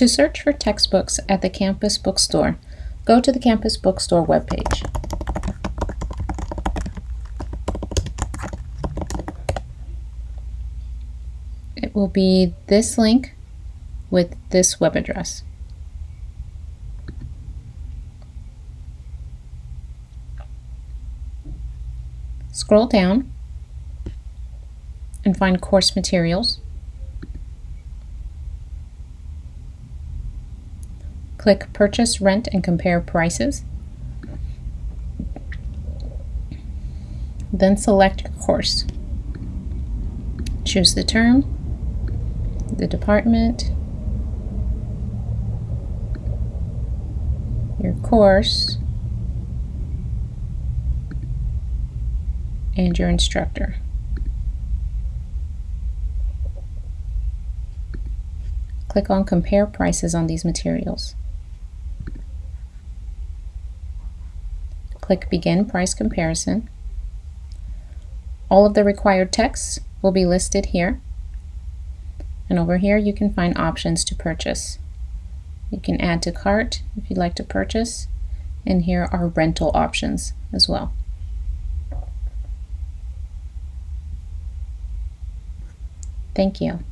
To search for textbooks at the campus bookstore, go to the campus bookstore webpage. It will be this link with this web address. Scroll down and find course materials. Click Purchase, Rent, and Compare Prices. Then select course. Choose the term, the department, your course, and your instructor. Click on Compare Prices on these materials. Click Begin Price Comparison. All of the required texts will be listed here. And over here you can find options to purchase. You can add to cart if you'd like to purchase. And here are rental options as well. Thank you.